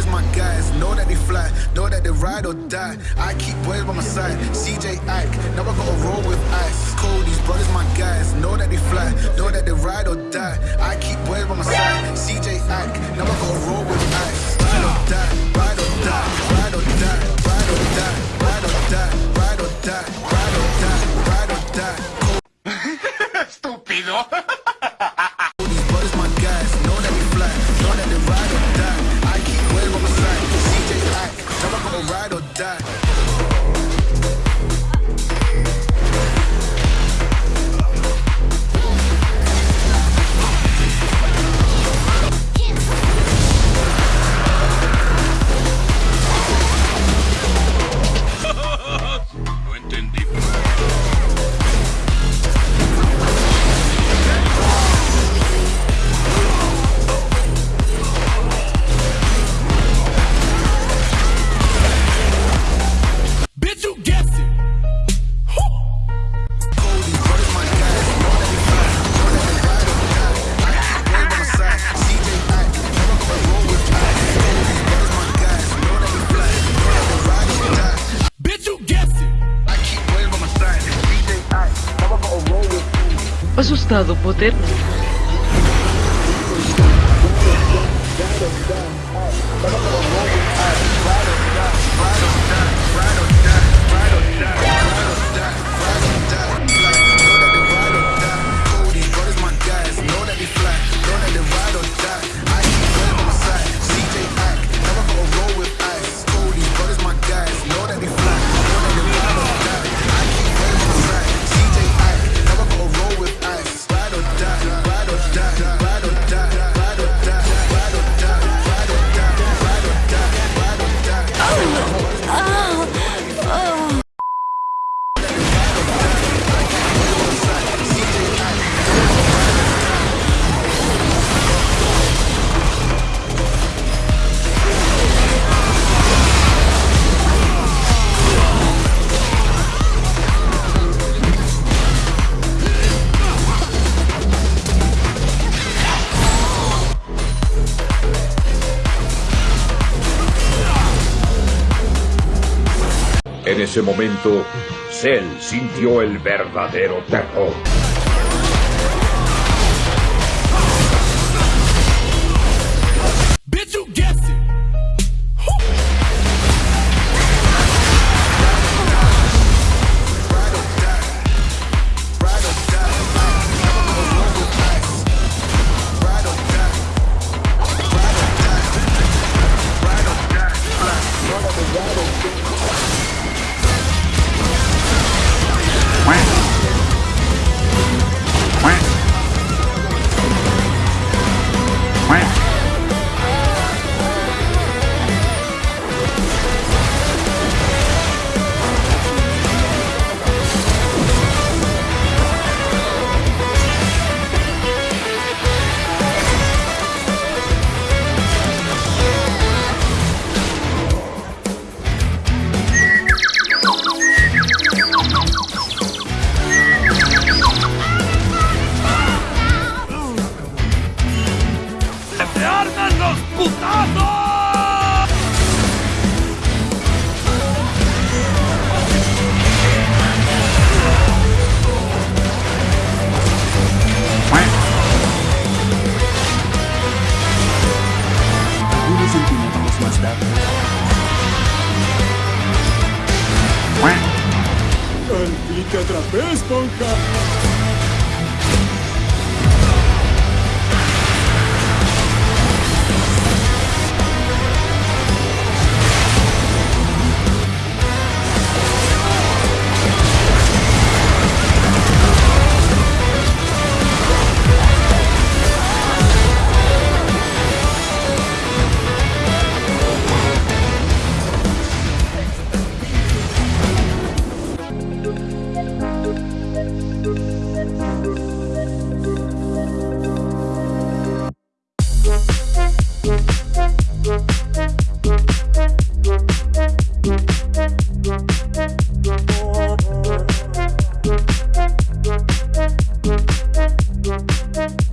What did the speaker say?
brothers, my guys, know that they fly, know that they ride or die. I keep boys by my side, CJ Ike, now I gotta roll with ice. Cody's brothers, my guys, know that they fly, know that they ride or die. I keep boys by my side, CJ Ike, now I gotta roll with ice. Ride or die, ride or die, ride or die, ride or die, ride or die, ride or die, ride or die, ride or die. ride or die. Asustado, Potter. En ese momento, Cell sintió el verdadero terror. ¡Se disputado! Algunos centímetros más tarde.